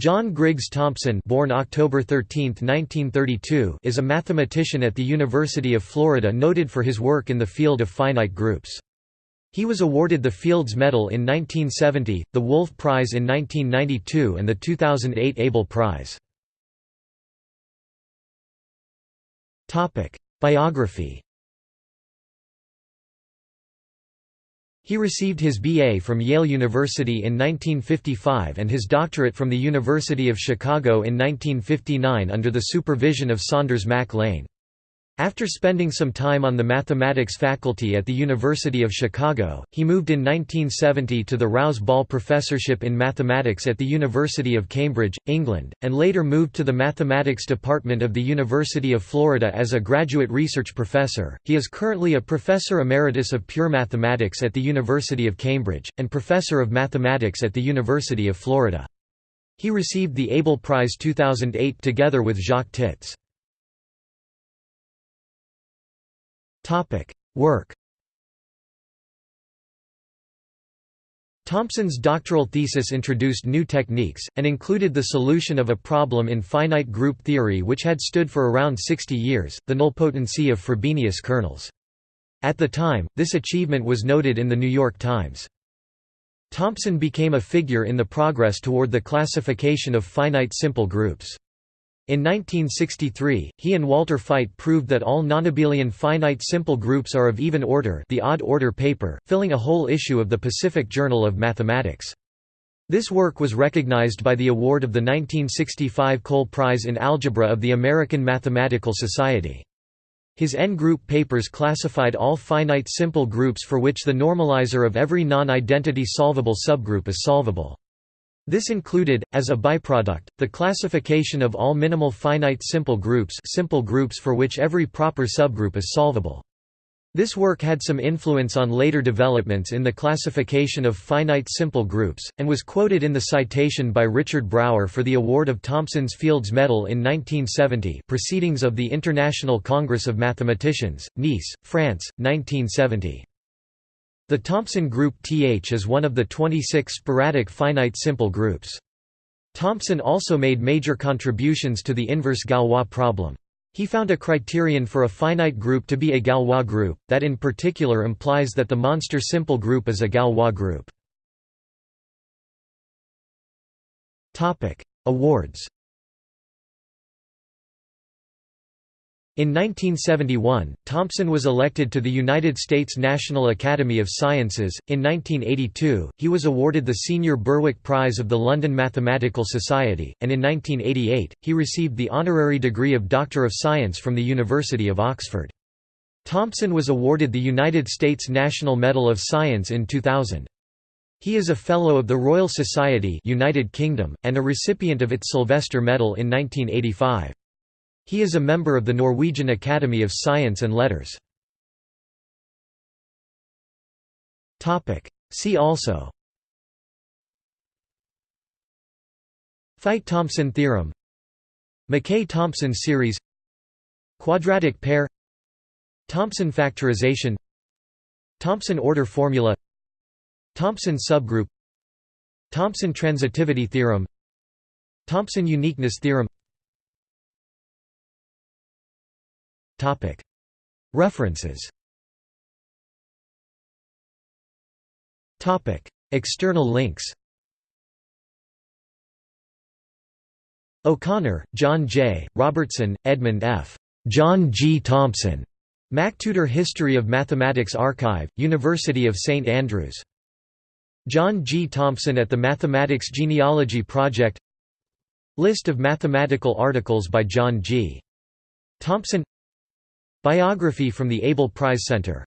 John Griggs Thompson born October 13, 1932, is a mathematician at the University of Florida noted for his work in the field of finite groups. He was awarded the Fields Medal in 1970, the Wolf Prize in 1992 and the 2008 Abel Prize. Biography He received his B.A. from Yale University in 1955 and his doctorate from the University of Chicago in 1959 under the supervision of Saunders Mac Lane. After spending some time on the mathematics faculty at the University of Chicago, he moved in 1970 to the Rouse Ball Professorship in Mathematics at the University of Cambridge, England, and later moved to the Mathematics Department of the University of Florida as a graduate research professor. He is currently a Professor Emeritus of Pure Mathematics at the University of Cambridge, and Professor of Mathematics at the University of Florida. He received the Abel Prize 2008 together with Jacques Tits. Work Thompson's doctoral thesis introduced new techniques, and included the solution of a problem in finite group theory which had stood for around 60 years, the nilpotency of Frobenius kernels. At the time, this achievement was noted in The New York Times. Thompson became a figure in the progress toward the classification of finite simple groups. In 1963, he and Walter Feit proved that all nonabelian finite simple groups are of even order the odd order paper, filling a whole issue of the Pacific Journal of Mathematics. This work was recognized by the award of the 1965 Cole Prize in Algebra of the American Mathematical Society. His N-group papers classified all finite simple groups for which the normalizer of every non-identity solvable subgroup is solvable. This included, as a byproduct, the classification of all minimal finite simple groups simple groups for which every proper subgroup is solvable. This work had some influence on later developments in the classification of finite simple groups, and was quoted in the citation by Richard Brauer for the award of Thompson's Fields Medal in 1970 Proceedings of the International Congress of Mathematicians, Nice, France, 1970. The Thompson group Th is one of the 26 sporadic finite simple groups. Thompson also made major contributions to the inverse Galois problem. He found a criterion for a finite group to be a Galois group, that in particular implies that the monster simple group is a Galois group. Awards In 1971, Thompson was elected to the United States National Academy of Sciences. In 1982, he was awarded the Senior Berwick Prize of the London Mathematical Society, and in 1988, he received the honorary degree of Doctor of Science from the University of Oxford. Thompson was awarded the United States National Medal of Science in 2000. He is a Fellow of the Royal Society United Kingdom, and a recipient of its Sylvester Medal in 1985. He is a member of the Norwegian Academy of Science and Letters. See also. Feit-Thompson theorem. McKay-Thompson series. Quadratic pair. Thompson factorization. Thompson order formula. Thompson subgroup. Thompson transitivity theorem. Thompson uniqueness theorem References External links O'Connor, John J., Robertson, Edmund F. John G. Thompson. MacTutor History of Mathematics Archive, University of St Andrews. John G. Thompson at the Mathematics Genealogy Project List of mathematical articles by John G. Thompson Biography from the Abel Prize Center